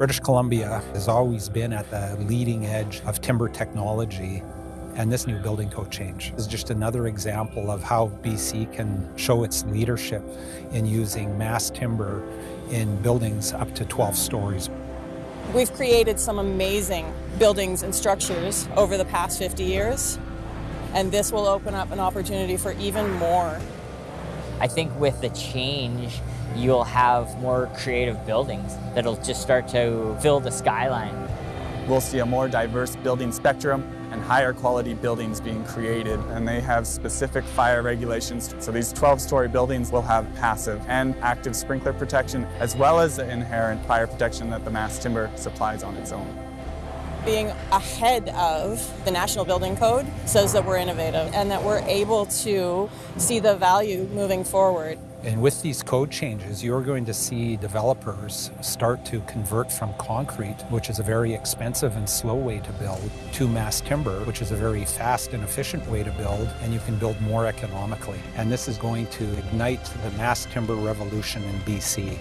British Columbia has always been at the leading edge of timber technology and this new building code change is just another example of how BC can show its leadership in using mass timber in buildings up to 12 stories. We've created some amazing buildings and structures over the past 50 years, and this will open up an opportunity for even more. I think with the change, you'll have more creative buildings that'll just start to fill the skyline. We'll see a more diverse building spectrum and higher quality buildings being created and they have specific fire regulations. So these 12-story buildings will have passive and active sprinkler protection as well as the inherent fire protection that the mass timber supplies on its own. Being ahead of the National Building Code says that we're innovative and that we're able to see the value moving forward. And with these code changes, you're going to see developers start to convert from concrete, which is a very expensive and slow way to build, to mass timber, which is a very fast and efficient way to build, and you can build more economically. And this is going to ignite the mass timber revolution in BC.